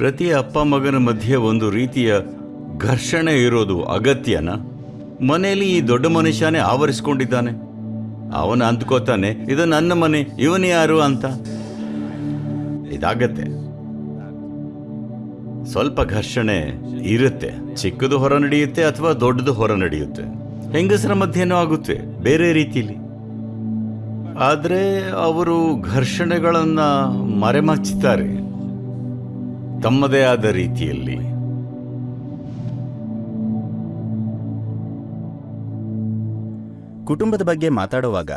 ಪ್ರತಿ ಅಪ್ಪ ಮಗನ ಮಧ್ಯೆ ಒಂದು ರೀತಿಯ ಘರ್ಷಣೆ ಇರೋದು ಅಗತ್ಯನ? ಮನೆಯಲ್ಲಿ ಈ ದೊಡ್ಡ ಮನುಷ್ಯನೇ ಆವರಿಸ್ಕೊಂಡಿದ್ದಾನೆ. ಅವನ ಅಂದ್ಕೋತಾನೆ, ಇದು ನನ್ನ ಮನೆ, ಇವನು ಯಾರು ಅಂತ. ಇದಾಗತ್ತೆ. ಸ್ವಲ್ಪ ಘರ್ಷಣೆ ಇರುತ್ತೆ. ಚಿಕ್ಕದು ಹೊರ ನಡೆಯುತ್ತೆ ಅಥವಾ ದೊಡ್ಡದು ಹೊರ ನಡೆಯುತ್ತೆ. ಹೆಂಗಸರ ಮಧ್ಯೆನೂ ಆಗುತ್ತೆ, ಬೇರೆ ರೀತಿಯಲ್ಲಿ ಆದರೆ ಅವರು ಘರ್ಷಣೆಗಳನ್ನು ಮರೆಮಾಚುತ್ತಾರೆ ತಮ್ಮದೇ ಆದ ರೀತಿಯಲ್ಲಿ. ಕುಟುಂಬದ ಬಗ್ಗೆ ಮಾತಾಡುವಾಗ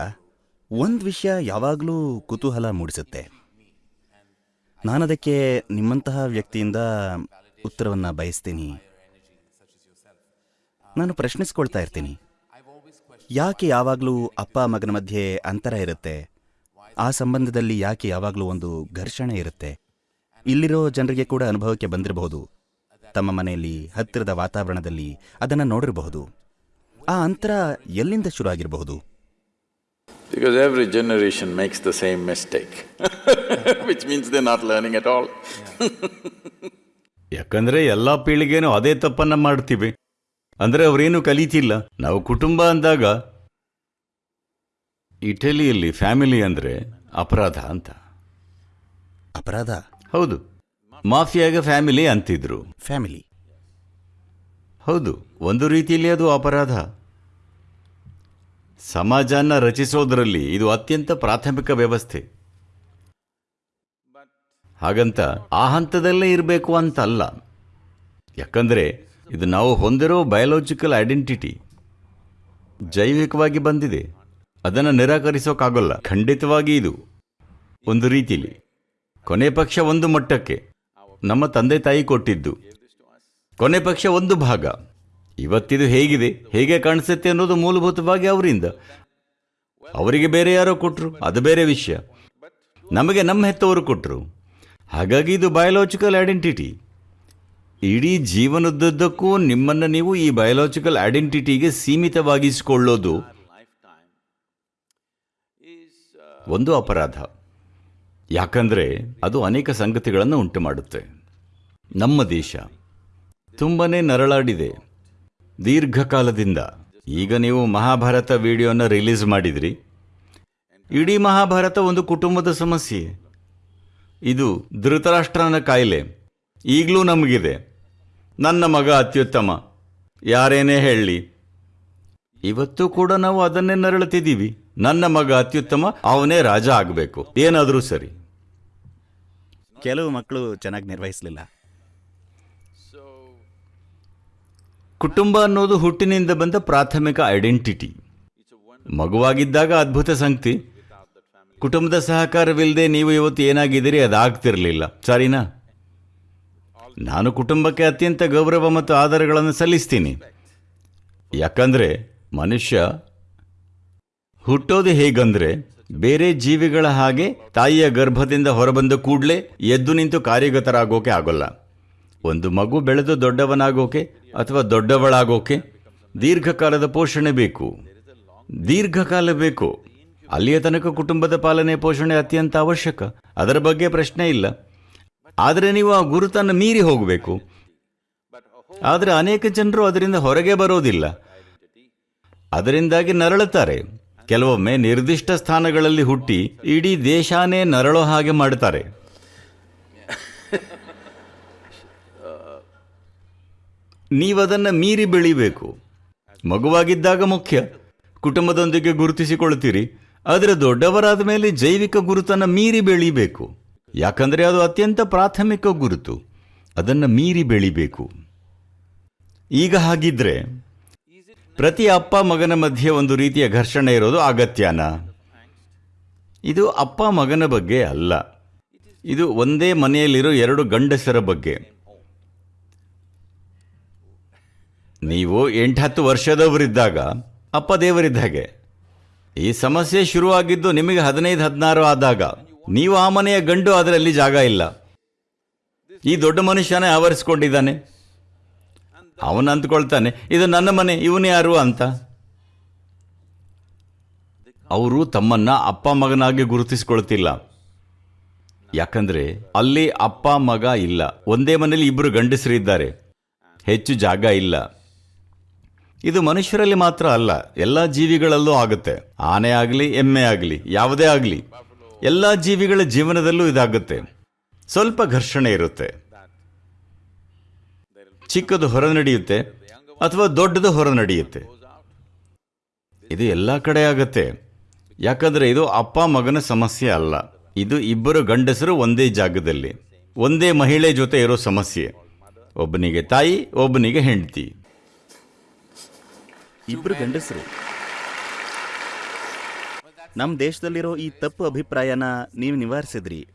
ಒಂದು ವಿಷಯ ಯಾವಾಗಲೂ ಕುತೂಹಲ ಮೂಡಿಸುತ್ತೆ. ನಾನದಕ್ಕೆ ನಿಮ್ಮಂತಹ ವ್ಯಕ್ತಿಯಿಂದ ಉತ್ತರವನ್ನು ಬಯಸ್ತೀನಿ. ನಾನು ಪ್ರಶ್ನಿಸ್ಕೊಳ್ತಾ ಇರ್ತೀನಿ. ಯಾಕೆ ಯಾವಾಗಲೂ ಅಪ್ಪ ಮಗನ ಮಧ್ಯೆ ಅಂತರ ಇರುತ್ತೆ? ಆ ಸಂಬಂಧದಲ್ಲಿ ಯಾಕೆ ಯಾವಾಗಲೂ ಒಂದು ಘರ್ಷಣೆ ಇರುತ್ತೆ? ಇಲ್ಲಿರೋ ಜನರಿಗೆ ಕೂಡ ಅನುಭವಕ್ಕೆ ಬಂದಿರಬಹುದು. ತಮ್ಮ ಮನೆಯಲ್ಲಿ ಹತ್ತಿರದ ವಾತಾವರಣದಲ್ಲಿ ಅದನ್ನು ನೋಡಿರಬಹುದು. ಆ ಅಂತರ ಎಲ್ಲಿಂದ ಶುರು ಆಗಿರಬಹುದು Because every generation makes the same mistake which means they're not learning at all. ಯಾಕಂದ್ರೆ ಎಲ್ಲ ಪೀಳಿಗೆನೂ ಅದೇ ತಪ್ಪನ್ನ ಮಾಡ್ತೀವಿ. ಅಂದ್ರೆ ಅವರೇನು ಕಲಿತಿಲ್ಲ. ನಾವು ಕುಟುಂಬ ಅಂದಾಗ ಇಟಲಿಯಲ್ಲಿ ಫ್ಯಾಮಿಲಿ ಅಂದ್ರೆ ಅಪರಾಧ ಅಂತ. ಅಪರಾಧ? ಹೌದು. ಮಾಫಿಯಾಗ ಫ್ಯಾಮಿಲಿ ಅಂತಿದ್ರು. ಫ್ಯಾಮಿಲಿ. ಹೌದು ಒಂದು ರೀತಿಯಲ್ಲಿ ಅದು ಅಪರಾಧ. ಸಮಾಜನ ರಚಿಸೋದರಲ್ಲಿ ಇದು ಅತ್ಯಂತ ಪ್ರಾಥಮಿಕ ವ್ಯವಸ್ಥೆ. ಹಾಗಂತ ಆ ಹಂತದಲ್ಲೇ ಇರಬೇಕು ಅಂತ ಅಲ್ಲ ಯಾಕಂದ್ರೆ ಇದು ನಾವು ಹೊಂದಿರೋ ಬಯಾಲಜಿಕಲ್ ಐಡೆಂಟಿಟಿ ಜೈವಿಕವಾಗಿ ಬಂದಿದೆ. ಅದನ್ನು ನಿರಾಕರಿಸೋಕ್ಕಾಗಲ್ಲ ಖಂಡಿತವಾಗಿ ಇದು ಒಂದು ರೀತಿಲಿ. ಕೊನೆ ಪಕ್ಷ ಒಂದು ಮಟ್ಟಕ್ಕೆ. ನಮ್ಮ ತಂದೆ ತಾಯಿ ಕೊಟ್ಟಿದ್ದು. ಕೊನೆ ಪಕ್ಷ ಒಂದು ಭಾಗ. ಇವತ್ತಿದು ಹೇಗಿದೆ? ಹೇಗೆ ಕಾಣಿಸುತ್ತೆ ಅನ್ನೋದು ಮೂಲಭೂತವಾಗಿ ಅವರಿಂದ. ಅವರಿಗೆ ಬೇರೆ ಯಾರೋ ಕೊಟ್ಟರು ಅದು ಬೇರೆ ವಿಷಯ. ನಮಗೆ ನಮ್ಮ ಹೆತ್ತವರು ಕೊಟ್ಟರು ಹಾಗಾಗಿ ಇದು ಬಯೋಲಾಜಿಕಲ್ ಐಡೆಂಟಿಟಿ ಇಡೀ ಜೀವನದುದ್ದಕ್ಕೂ ನಿಮ್ಮನ್ನು ನೀವು ಈ ಬಯೋಲಾಜಿಕಲ್ ಐಡೆಂಟಿಟಿಗೆ ಸೀಮಿತವಾಗಿಸಿಕೊಳ್ಳೋದು ಒಂದು ಅಪರಾಧ. ಯಾಕಂದ್ರೆ ಅದು ಅನೇಕ ಸಂಗತಿಗಳನ್ನು ಉಂಟು ಮಾಡುತ್ತೆ ನಮ್ಮ ದೇಶ ತುಂಬನೇ ನರಳಾಡಿದೆ. ದೀರ್ಘಕಾಲದಿಂದ. ಈಗ ನೀವು ಮಹಾಭಾರತ ವಿಡಿಯೋನ ರಿಲೀಸ್ ಮಾಡಿದ್ರಿ. ಇಡೀ ಮಹಾಭಾರತ ಒಂದು ಕುಟುಂಬದ ಸಮಸ್ಯೆ. ಇದು ಧೃತರಾಷ್ಟ್ರನ ಕಾಯಿಲೆ. ಈಗಲೂ ನಮಗಿದೆ. ನನ್ನ ಮಗ ಅತ್ಯುತ್ತಮ. ಯಾರೇನೇ ಹೇಳಲಿ ಇವತ್ತು ಕೂಡ ನಾವು ಅದನ್ನೇ ನರಳುತ್ತಿದ್ದೀವಿ ನನ್ನ ಮಗ ಅತ್ಯುತ್ತಮ ಅವನೇ ರಾಜ ಆಗಬೇಕು. ಏನಾದರೂ ಸರಿ. ಕೆಲವು ಮಕ್ಕಳು ಚೆನ್ನಾಗಿ ನಿರ್ವಹಿಸಲಿಲ್ಲ. ಕುಟುಂಬ ಅನ್ನೋದು ಹುಟ್ಟಿನಿಂದ ಬಂದ ಪ್ರಾಥಮಿಕ ಐಡೆಂಟಿಟಿ. ಮಗುವಾಗಿದ್ದಾಗ ಅದ್ಭುತ ಸಂಗತಿ. ಕುಟುಂಬದ ಸಹಕಾರವಿಲ್ಲದೆ ನೀವು ಇವತ್ತು ಏನಾಗಿದ್ದೀರಿ ಅದಾಗ್ತಿರಲಿಲ್ಲ. ಸರಿನಾ? ನಾನು ಕುಟುಂಬಕ್ಕೆ ಅತ್ಯಂತ ಗೌರವ ಮತ್ತು ಆಧಾರಗಳನ್ನು ಸಲ್ಲಿಸ್ತೀನಿ. ಯಾಕಂದರೆ ಮನುಷ್ಯ ಹುಟ್ಟೋದು ಹೇಗಂದ್ರೆ ಬೇರೆ ಜೀವಿಗಳ ಹಾಗೆ ತಾಯಿಯ ಗರ್ಭದಿಂದ ಹೊರಬಂದ ಕೂಡಲೇ ಎದ್ದು ನಿಂತು ಕಾರ್ಯಗತರಾಗೋಕೆ ಆಗೋಲ್ಲ. ಒಂದು ಮಗು ಬೆಳೆದು ದೊಡ್ಡವನಾಗೋಕೆ ಅಥವಾ ದೊಡ್ಡವಳಾಗೋಕೆ ದೀರ್ಘಕಾಲದ ಪೋಷಣೆ ಬೇಕು. ದೀರ್ಘಕಾಲ ಬೇಕು. ಅಲ್ಲಿಯ ತನಕ ಕುಟುಂಬದ ಪಾಲನೆ ಪೋಷಣೆ ಅತ್ಯಂತ ಅವಶ್ಯಕ. ಅದರ ಬಗ್ಗೆ ಪ್ರಶ್ನೆ ಇಲ್ಲ. ಆದರೆ ನೀವು ಆ ಗುರುತನ್ನು ಮೀರಿ ಹೋಗಬೇಕು. ಆದರೆ ಅನೇಕ ಜನರು ಅದರಿಂದ ಹೊರಗೆ ಬರೋದಿಲ್ಲ. ಅದರಿಂದಾಗಿ ನರಳುತ್ತಾರೆ. ಕೆಲವೊಮ್ಮೆ ನಿರ್ದಿಷ್ಟ ಸ್ಥಾನಗಳಲ್ಲಿ ಹುಟ್ಟಿ ಇಡೀ ದೇಶಾನೇ ನರಳೋ ಹಾಗೆ ಮಾಡ್ತಾರೆ ನೀವದನ್ನು ಮೀರಿ ಬೆಳಿಬೇಕು. ಮಗುವಾಗಿದ್ದಾಗ ಮುಖ್ಯ. ಕುಟುಂಬದೊಂದಿಗೆ ಗುರುತಿಸಿಕೊಳ್ತೀರಿ ಆದರೆ ದೊಡ್ಡವರಾದ ಮೇಲೆ ಜೈವಿಕ ಗುರುತನ್ನು ಮೀರಿ ಬೆಳಿಬೇಕು. ಯಾಕಂದರೆ ಅದು ಅತ್ಯಂತ ಪ್ರಾಥಮಿಕ ಗುರುತು. ಅದನ್ನು ಮೀರಿ ಬೆಳಿಬೇಕು. ಈಗ ಹಾಗಿದ್ರೆ ಪ್ರತಿ ಅಪ್ಪ ಮಗನ ಮಧ್ಯೆ ಒಂದು ರೀತಿಯ ಘರ್ಷಣೆ ಇರೋದು ಅಗತ್ಯನಾ. ಇದು ಅಪ್ಪ ಮಗನ ಬಗ್ಗೆ ಅಲ್ಲ. ಇದು ಒಂದೇ ಮನೆಯಲ್ಲಿರೋ ಎರಡು ಗಂಡಸರ ಬಗ್ಗೆ. ನೀವು ಎಂಟತ್ತು ವರ್ಷದವರಿದ್ದಾಗ ಅಪ್ಪ ದೇವರಿದ್ದ ಹಾಗೆ. ಈ ಸಮಸ್ಯೆ ಶುರುವಾಗಿದ್ದು ನಿಮಗೆ ಹದಿನೈದು, ಹದಿನಾರು ಆದಾಗ. ನೀವು ಆ ಮನೆಯ ಗಂಡು, ಅದರಲ್ಲಿ ಜಾಗ ಇಲ್ಲ. ಈ ದೊಡ್ಡ ಮನುಷ್ಯನೇ ಆವರಿಸ್ಕೊಂಡಿದ್ದಾನೆ. ಅವನು ಅಂದ್ಕೊಳ್ತಾನೆ, ಇದು ನನ್ನ ಮನೆ, ಇವನು ಯಾರು ಅಂತ. ಅವರು ತಮ್ಮನ್ನ ಅಪ್ಪ ಮಗನಾಗಿ ಗುರುತಿಸಿಕೊಳ್ತಿಲ್ಲ. ಯಾಕಂದ್ರೆ ಅಲ್ಲಿ ಅಪ್ಪ ಮಗ ಇಲ್ಲ. ಒಂದೇ ಮನೆಯಲ್ಲಿ ಇಬ್ಬರು ಗಂಡಸರು ಇದ್ದಾರೆ. ಹೆಚ್ಚು ಜಾಗ ಇಲ್ಲ. ಇದು ಮನುಷ್ಯರಲ್ಲಿ ಮಾತ್ರ ಅಲ್ಲ, ಎಲ್ಲ ಜೀವಿಗಳಲ್ಲೂ ಆಗುತ್ತೆ. ಆನೆ ಆಗಲಿ, ಎಮ್ಮೆ ಆಗಲಿ, ಯಾವುದೇ ಆಗಲಿ, ಎಲ್ಲ ಜೀವಿಗಳ ಜೀವನದಲ್ಲೂ ಇದಾಗುತ್ತೆ. ಸ್ವಲ್ಪ ಘರ್ಷಣೆ ಇರುತ್ತೆ. ಚಿಕ್ಕದು ಹೊರ ನಡೆಯುತ್ತೆ ಅಥವಾ ದೊಡ್ಡದು ಹೊರ ನಡೆಯುತ್ತೆ. ಇದು ಎಲ್ಲ ಕಡೆ ಆಗತ್ತೆ. ಯಾಕಂದ್ರೆ ಇದು ಅಪ್ಪ ಮಗನ ಸಮಸ್ಯೆ ಅಲ್ಲ. ಇದು ಇಬ್ಬರು ಗಂಡಸರು ಒಂದೇ ಜಾಗದಲ್ಲಿ. ಒಂದೇ ಮಹಿಳೆ ಜೊತೆ ಇರೋ ಸಮಸ್ಯೆ. ಒಬ್ಬನಿಗೆ ತಾಯಿ, ಒಬ್ಬನಿಗೆ ಹೆಂಡತಿ. ಇಬ್ಬರು ಗಂಡಸರು. ನಮ್ಮ ದೇಶದಲ್ಲಿರೋ ಈ ತಪ್ಪು ಅಭಿಪ್ರಾಯನ ನೀವು ನಿವಾರಿಸಿದ್ರಿ.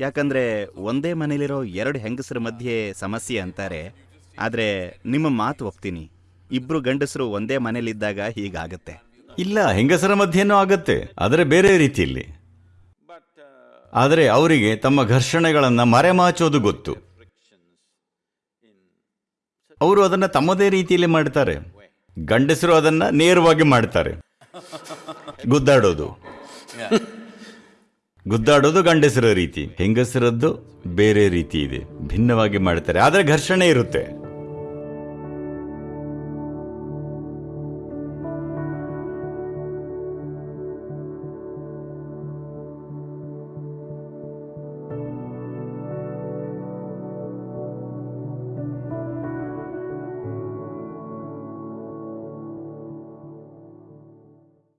ಯಾಕಂದ್ರೆ ಒಂದೇ ಮನೇಲಿರೋ ಎರಡು ಹೆಂಗಸರ ಮಧ್ಯೆ ಸಮಸ್ಯೆ ಅಂತಾರೆ. ಆದರೆ ನಿಮ್ಮ ಮಾತು ಒಪ್ತೀನಿ. ಇಬ್ರು ಗಂಡಸರು ಒಂದೇ ಮನೇಲಿದ್ದಾಗ ಹೀಗಾಗತ್ತೆ. ಇಲ್ಲ, ಹೆಂಗಸರ ಮಧ್ಯೆನೂ ಆಗತ್ತೆ. ಆದರೆ ಬೇರೆ ರೀತಿಯಲ್ಲಿ. ಆದರೆ ಅವರಿಗೆ ತಮ್ಮ ಘರ್ಷಣೆಗಳನ್ನು ಮರೆಮಾಚೋದು ಗೊತ್ತು. ಅವರು ಅದನ್ನು ತಮ್ಮದೇ ರೀತಿಯಲ್ಲಿ ಮಾಡ್ತಾರೆ. ಗಂಡಸರು ಅದನ್ನು ನೇರವಾಗಿ ಮಾಡ್ತಾರೆ. ಗುದ್ದಾಡೋದು. ಗುದ್ದಾಡೋದು ಗಂಡಸರ ರೀತಿ. ಹೆಂಗಸರದ್ದು ಬೇರೆ ರೀತಿ ಇದೆ. ಭಿನ್ನವಾಗಿ ಮಾಡ್ತಾರೆ. ಆದರೆ ಘರ್ಷಣೆ ಇರುತ್ತೆ.